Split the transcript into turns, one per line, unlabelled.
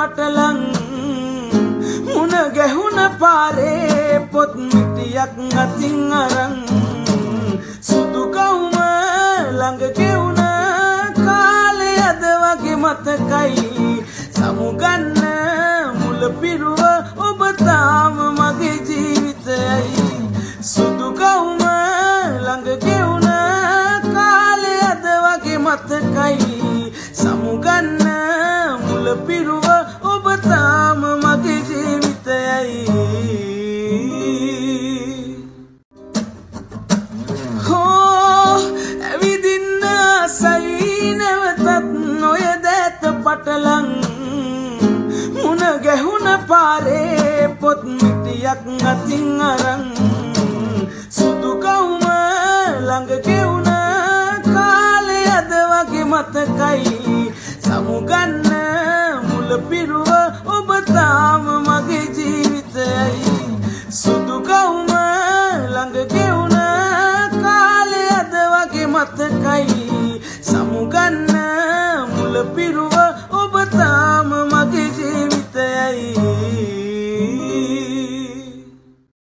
පටලං මුණ ගැහුණ පාරේ පොත් මිටියක් අතින් අරන් සුදු කවුම ළඟ ගෙවුණ කාලේ අද වගේ මතකයි. සමුගන්න මුල පිරුව ඔබ තාම මගේ ජීවිතයයි. සුදු කවුම ළඟ ගෙවුණ කාලේ අද වගේ මතකයි. සමුගන්න මුල පිරුව පටලං මුණ ගැහුණ පාරේ පොත් මිටියක් අතින් අරන් සුදු කවුම ළඟ ගෙවුණ කාලේ අද වගේ මතකයි. සමුගන්න මුල පිරුව ඔබ තාම මගේ ජීවිතයයි. සුදු කවුම ළඟ ගෙවුණ කාලේ අද වගේ මතකයි. සමුගන්න මුල පිරුව